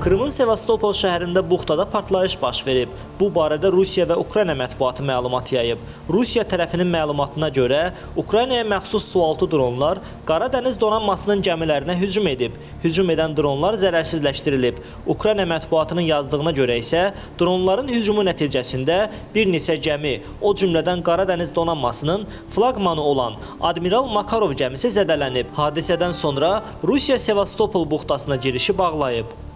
Rusiyanın Sevastopol şəhərində buxtada partlayış baş verib. Bu barədə Rusiya və Ukrayna mətbuatı məlumat yayıb. Rusiya tərəfinin məlumatına görə Ukraynaya məxsus sualtı dronlar Qara dəniz donanmasının gəmilərinə hücum edib. Hücum edən dronlar zərərsizləşdirilib. Ukrayna mətbuatının yazdığına görə isə dronların hücumu nəticəsində bir neçə gəmi, o cümlədən Qara dəniz donanmasının flaqmanı olan Admiral Makarov gəmisi zədələnib. Hadisədən sonra Rusiya Sevastopol buxtasına girişi bağlayıb.